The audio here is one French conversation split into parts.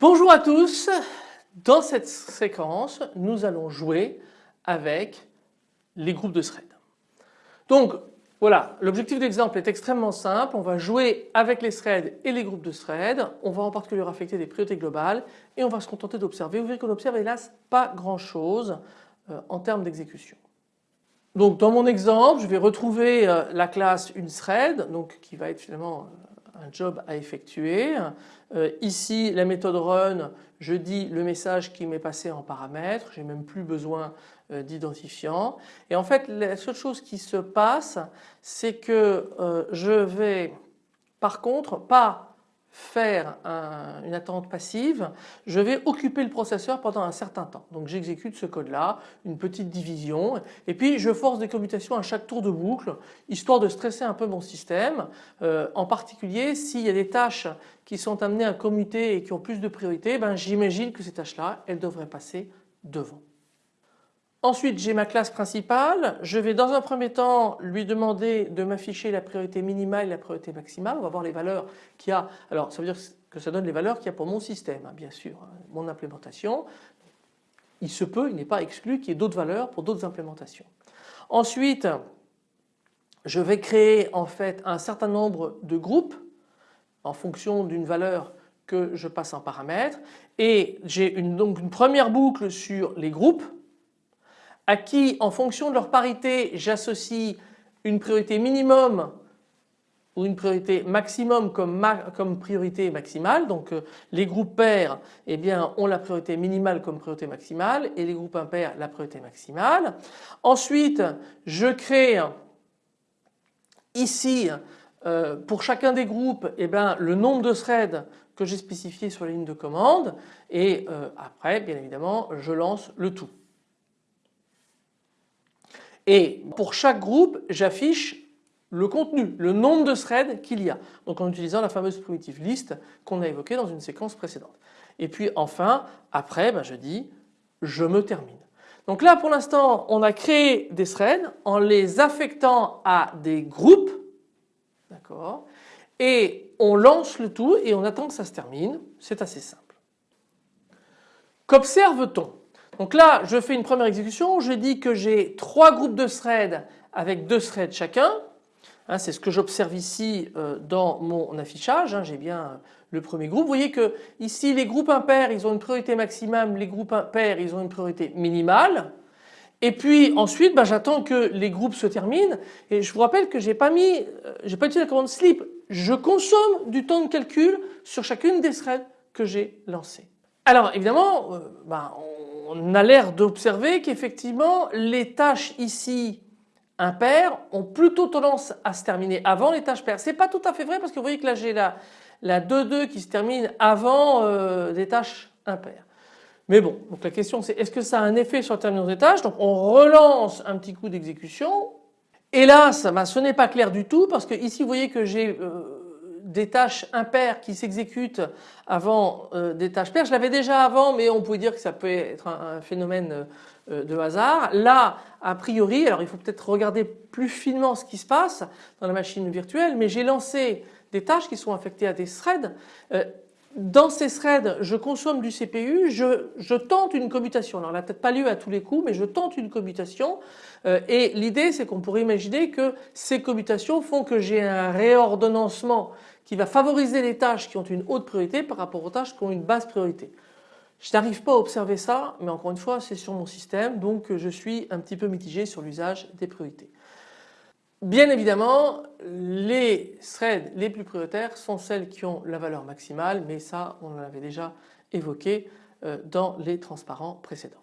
Bonjour à tous, dans cette séquence nous allons jouer avec les groupes de threads. Donc voilà, l'objectif d'exemple est extrêmement simple, on va jouer avec les threads et les groupes de threads, on va en particulier affecter des priorités globales et on va se contenter d'observer. Vous verrez qu'on observe hélas pas grand chose euh, en termes d'exécution. Donc dans mon exemple je vais retrouver euh, la classe une thread donc qui va être finalement euh, un job à effectuer. Euh, ici la méthode run, je dis le message qui m'est passé en paramètre, j'ai même plus besoin euh, d'identifiant. Et en fait la seule chose qui se passe c'est que euh, je vais par contre pas faire une attente passive, je vais occuper le processeur pendant un certain temps. Donc j'exécute ce code là, une petite division et puis je force des commutations à chaque tour de boucle histoire de stresser un peu mon système. Euh, en particulier s'il y a des tâches qui sont amenées à commuter et qui ont plus de priorité, ben, j'imagine que ces tâches là elles devraient passer devant. Ensuite j'ai ma classe principale, je vais dans un premier temps lui demander de m'afficher la priorité minimale et la priorité maximale, on va voir les valeurs qu'il y a, alors ça veut dire que ça donne les valeurs qu'il y a pour mon système hein, bien sûr, hein, mon implémentation. Il se peut, il n'est pas exclu qu'il y ait d'autres valeurs pour d'autres implémentations. Ensuite je vais créer en fait un certain nombre de groupes en fonction d'une valeur que je passe en paramètre et j'ai donc une première boucle sur les groupes à qui en fonction de leur parité j'associe une priorité minimum ou une priorité maximum comme, priorité maximale. Donc euh, les groupes pairs eh ont la priorité minimale comme priorité maximale et les groupes impairs la priorité maximale. Ensuite je crée ici euh, pour chacun des groupes eh le nombre de threads que j'ai spécifié sur la ligne de commande et euh, après bien évidemment je lance le tout. Et pour chaque groupe, j'affiche le contenu, le nombre de threads qu'il y a. Donc en utilisant la fameuse primitive list qu'on a évoquée dans une séquence précédente. Et puis enfin, après, ben, je dis je me termine. Donc là pour l'instant on a créé des threads en les affectant à des groupes, d'accord, et on lance le tout et on attend que ça se termine, c'est assez simple. Qu'observe-t-on? Donc là, je fais une première exécution, je dis que j'ai trois groupes de threads avec deux threads chacun. Hein, c'est ce que j'observe ici euh, dans mon affichage. Hein, j'ai bien le premier groupe. Vous voyez que ici les groupes impairs ils ont une priorité maximum, les groupes impairs ils ont une priorité minimale. Et puis ensuite bah, j'attends que les groupes se terminent et je vous rappelle que j'ai pas mis, euh, j'ai pas utilisé la commande sleep. Je consomme du temps de calcul sur chacune des threads que j'ai lancées. Alors évidemment, euh, bah, on a l'air d'observer qu'effectivement les tâches ici impaires ont plutôt tendance à se terminer avant les tâches paires. C'est pas tout à fait vrai parce que vous voyez que là j'ai la, la 2-2 qui se termine avant euh, des tâches impaires. Mais bon, donc la question c'est est-ce que ça a un effet sur la termination des tâches? Donc on relance un petit coup d'exécution. Hélas, bah, ce n'est pas clair du tout parce que ici vous voyez que j'ai euh, des tâches impaires qui s'exécutent avant euh, des tâches paires. Je l'avais déjà avant mais on pouvait dire que ça peut être un, phénomène euh, de hasard. Là a priori, alors il faut peut-être regarder plus finement ce qui se passe dans la machine virtuelle mais j'ai lancé des tâches qui sont affectées à des threads. Euh, dans ces threads, je consomme du CPU, je, tente une commutation. Alors, elle n'a peut-être pas lieu à tous les coups, mais je tente une commutation. et l'idée, c'est qu'on pourrait imaginer que ces commutations font que j'ai un réordonnancement qui va favoriser les tâches qui ont une haute priorité par rapport aux tâches qui ont une basse priorité. Je n'arrive pas à observer ça, mais encore une fois, c'est sur mon système, donc je suis un petit peu mitigé sur l'usage des priorités. Bien évidemment, les threads les plus prioritaires sont celles qui ont la valeur maximale, mais ça, on l'avait déjà évoqué euh, dans les transparents précédents.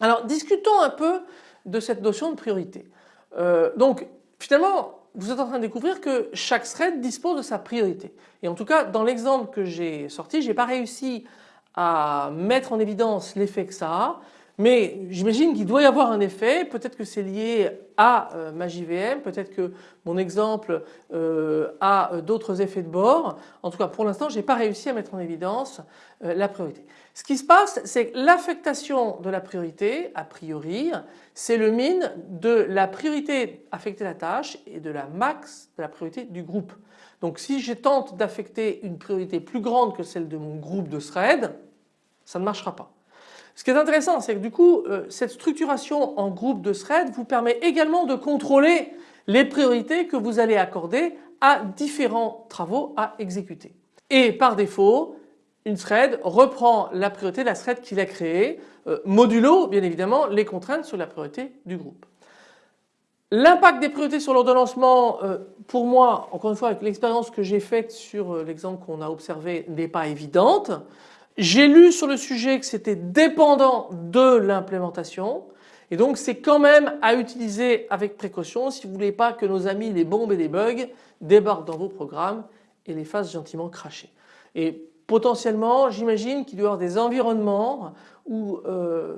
Alors, discutons un peu de cette notion de priorité. Euh, donc, finalement, vous êtes en train de découvrir que chaque thread dispose de sa priorité. Et en tout cas, dans l'exemple que j'ai sorti, j'ai pas réussi à mettre en évidence l'effet que ça a. Mais j'imagine qu'il doit y avoir un effet, peut-être que c'est lié à euh, ma JVM, peut-être que mon exemple euh, a euh, d'autres effets de bord. En tout cas pour l'instant je n'ai pas réussi à mettre en évidence la priorité. Ce qui se passe c'est que l'affectation de la priorité a priori c'est le min de la priorité affectée à la tâche et de la max de la priorité du groupe. Donc si je tente d'affecter une priorité plus grande que celle de mon groupe de thread, ça ne marchera pas. Ce qui est intéressant, c'est que du coup, euh, cette structuration en groupe de threads vous permet également de contrôler les priorités que vous allez accorder à différents travaux à exécuter. Et par défaut, une thread reprend la priorité de la thread qu'il a créée, euh, modulo bien évidemment les contraintes sur la priorité du groupe. L'impact des priorités sur l'ordonnancement, euh, pour moi, encore une fois avec l'expérience que j'ai faite sur l'exemple qu'on a observé, n'est pas évidente. J'ai lu sur le sujet que c'était dépendant de l'implémentation. Et donc c'est quand même à utiliser avec précaution si vous voulez pas que nos amis les bombes et les bugs débarquent dans vos programmes et les fassent gentiment cracher. Et potentiellement j'imagine qu'il doit y avoir des environnements où euh,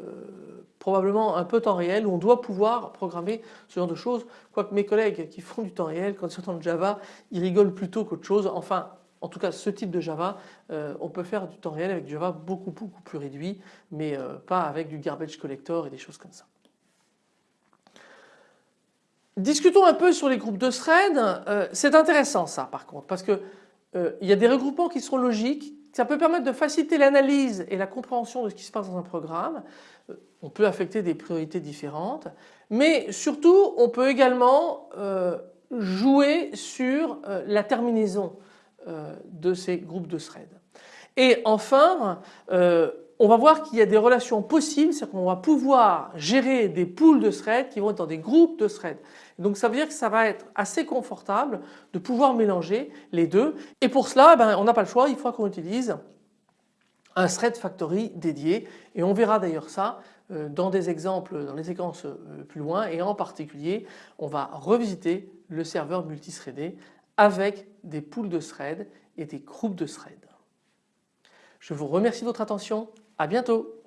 probablement un peu temps réel où on doit pouvoir programmer ce genre de choses. Quoique mes collègues qui font du temps réel quand ils entendent Java ils rigolent plutôt qu'autre chose. Enfin en tout cas ce type de Java, euh, on peut faire du temps réel avec du Java beaucoup beaucoup plus réduit mais euh, pas avec du garbage collector et des choses comme ça. Discutons un peu sur les groupes de threads. Euh, c'est intéressant ça par contre parce que il y a des regroupements qui sont logiques. Ça peut permettre de faciliter l'analyse et la compréhension de ce qui se passe dans un programme. on peut affecter des priorités différentes mais surtout on peut également jouer sur la terminaison. Euh, de ces groupes de threads. Et enfin, euh, on va voir qu'il y a des relations possibles, c'est-à-dire qu'on va pouvoir gérer des pools de threads qui vont être dans des groupes de threads. Donc ça veut dire que ça va être assez confortable de pouvoir mélanger les deux. Et pour cela, ben, on n'a pas le choix, il faut qu'on utilise un thread factory dédié et on verra d'ailleurs ça euh, dans des exemples dans les séquences plus loin et en particulier on va revisiter le serveur multithreadé avec des pools de threads et des groupes de threads. Je vous remercie de votre attention, à bientôt